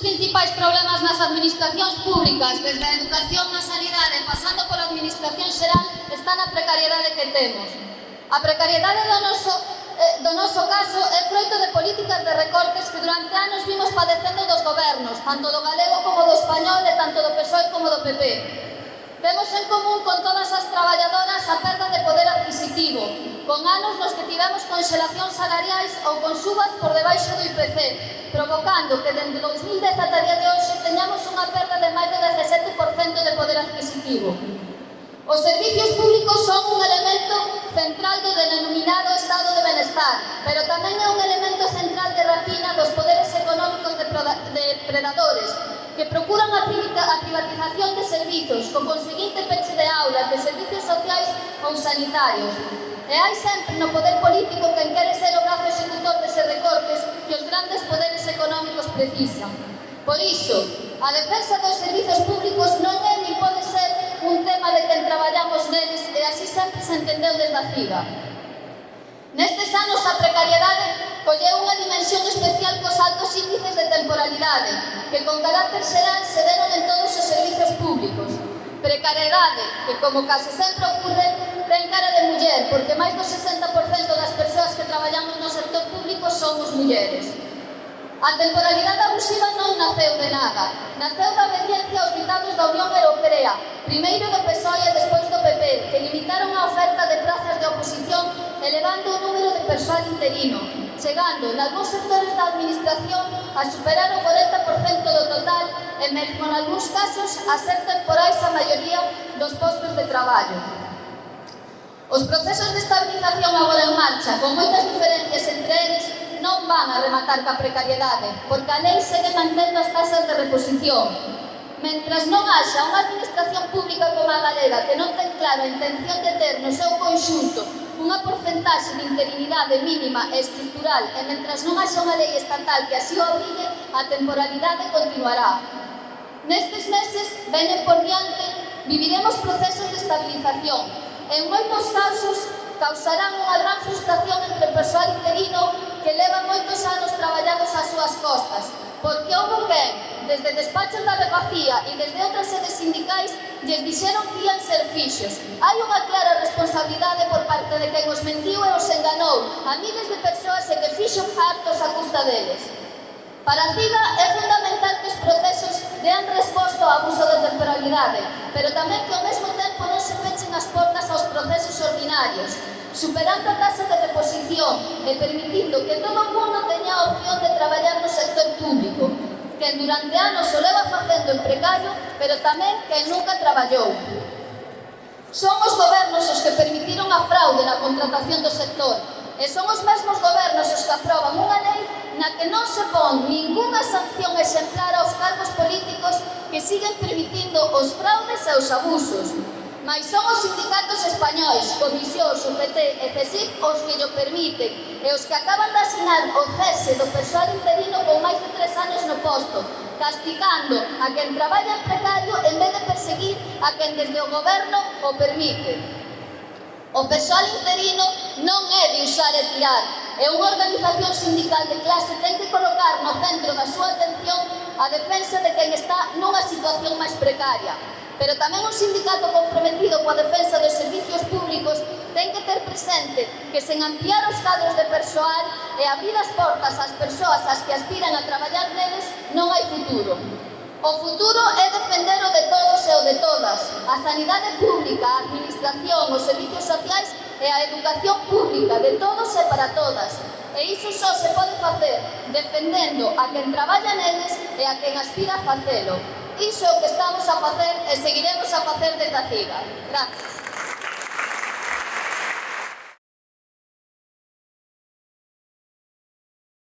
principais problemas nas administracións públicas, desde a educación na sanidade, pasando pola administración xeral, está na precariedade que temos. A precariedade do noso, eh, do noso caso é froito de políticas de recortes que durante anos vimos padecendo dos gobernos, tanto do galego como do español e tanto do PSOE como do PP. Temos en común con todas as traballadoras a perda de poder adquisitivo, con anos nos que tivemos conxelacións salariais ou con subas por debaixo do IPC, provocando que dende 2010 ata día de hoxe teñamos unha perda de máis do 17% de poder adquisitivo. Os servicios públicos son un elemento central do denominado estado de benestar, pero tamén é un elemento central de rapina dos poderes económicos de predadores, que procuran a privatización de servizos, co conseguinte peche de aulas, de servicios sociais ou sanitarios. E hai sempre no poder político quen quere ser o brazo executor dese recortes que os grandes poderes económicos precisan. Por iso, a defensa dos servizos públicos non é nin pode ser un tema de quen traballamos neles e así sempre se entendeu desde a CIGA. Nestes anos a precariedade colleu unha dimensión especial cos altos índices de temporalidade que con carácter xeral se deron en todos os servizos públicos. Precariedade que, como case sempre ocurre, ten cara de muller porque máis do 60% das persoas que traballamos no sector público somos mulleres. A temporalidade abusiva non naceu de nada, naceu da obediencia aos ditados da Unión Europea, primeiro persoal interino, chegando nalgúns sectores da administración a superar o 40% do total e mesmo en algúns casos a ser temporais a maioría dos postos de traballo. Os procesos de estabilización agora en marcha, con moitas diferencias entre eles, non van a rematar ca precariedade, porque a lei segue mantendo as tasas de reposición. Mentras non haxa unha administración pública como a galega que non ten clara a intención de ter no seu conxunto unha porcentaxe de interinidade mínima e estructural e mentras non haxa unha lei estatal que así obrigue, a temporalidade continuará. Nestes meses, venen por diante, viviremos procesos de estabilización. En moitos casos, causarán unha gran frustración entre o persoal interino que leva moitos anos traballados ás súas costas, porque houve quen, desde despachos da Andalucía e desde outras sedes sindicais lles dixeron que ian ser fixos. Hai unha clara responsabilidade por parte de quen os mentiu e os enganou a miles de persoas e que fixo hartos a custa deles. Para CIGA é fundamental que os procesos dean resposta ao abuso de temporalidade, pero tamén que ao mesmo tempo non se pechen as portas aos procesos ordinarios, superando a tasa de deposición e permitindo que todo o mundo teña a opción de traballar no sector público, que durante anos o leva facendo en precario, pero tamén quen nunca traballou. Son os gobernos os que permitiron a fraude na contratación do sector e son os mesmos gobernos os que aproban unha lei na que non se pon ninguna sanción exemplar aos cargos políticos que siguen permitindo os fraudes e os abusos. Mais son os sindicatos españois, comisións, UPT e CESIF, os que lo permiten e os que acaban de asinar o cese do persoal interino con máis de tres anos posto, castigando a quen traballa precario en vez de perseguir a quen desde o goberno o permite. O persoal interino non é de usar e tirar, e unha organización sindical de clase ten que colocar no centro da súa atención a defensa de quen está nunha situación máis precaria, pero tamén un sindicato comprometido coa defensa dos servicios públicos ten que ter presente que sen ampliar os cadros de persoal e abrir as portas ás persoas ás que aspiran a traballar neles non hai futuro. O futuro é defender o de todos e o de todas, a sanidade pública, a administración, os servicios sociais e a educación pública de todos e para todas. E iso só se pode facer defendendo a quen traballa neles e a quen aspira a facelo. Iso é o que estamos a facer e seguiremos a facer desde a CIGA. Gracias.